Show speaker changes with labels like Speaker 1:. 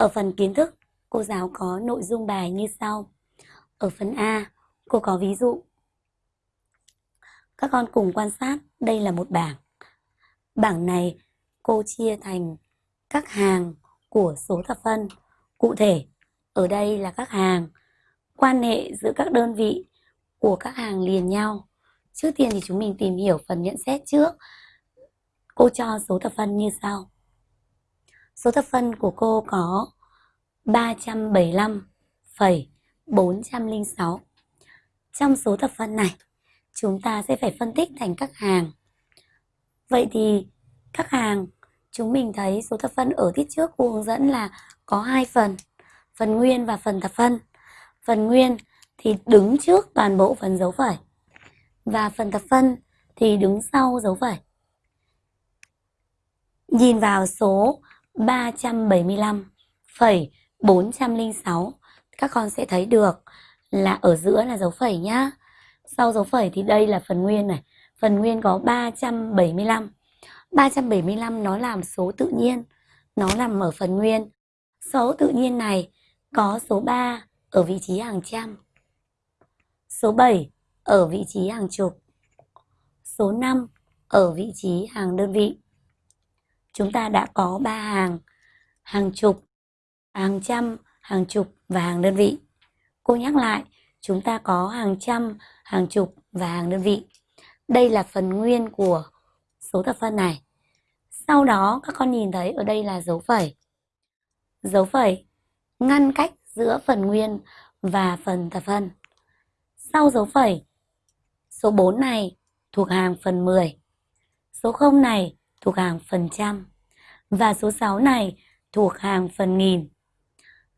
Speaker 1: Ở phần kiến thức, cô giáo có nội dung bài như sau. Ở phần A, cô có ví dụ. Các con cùng quan sát, đây là một bảng. Bảng này cô chia thành các hàng của số thập phân. Cụ thể, ở đây là các hàng, quan hệ giữa các đơn vị của các hàng liền nhau. Trước tiên thì chúng mình tìm hiểu phần nhận xét trước. Cô cho số thập phân như sau. Số thập phân của cô có 375,406. Trong số thập phân này, chúng ta sẽ phải phân tích thành các hàng. Vậy thì các hàng, chúng mình thấy số thập phân ở tiết trước cô hướng dẫn là có hai phần, phần nguyên và phần thập phân. Phần nguyên thì đứng trước toàn bộ phần dấu phẩy và phần thập phân thì đứng sau dấu phẩy. Nhìn vào số 375,406 các con sẽ thấy được là ở giữa là dấu phẩy nhá. Sau dấu phẩy thì đây là phần nguyên này. Phần nguyên có 375. 375 nó làm số tự nhiên. Nó nằm ở phần nguyên. Số tự nhiên này có số 3 ở vị trí hàng trăm. Số 7 ở vị trí hàng chục. Số 5 ở vị trí hàng đơn vị. Chúng ta đã có ba hàng, hàng chục, hàng trăm, hàng chục và hàng đơn vị. Cô nhắc lại, chúng ta có hàng trăm, hàng chục và hàng đơn vị. Đây là phần nguyên của số thập phân này. Sau đó các con nhìn thấy ở đây là dấu phẩy. Dấu phẩy ngăn cách giữa phần nguyên và phần thập phân. Sau dấu phẩy, số 4 này thuộc hàng phần 10. Số 0 này thuộc hàng phần trăm. Và số 6 này thuộc hàng phần nghìn.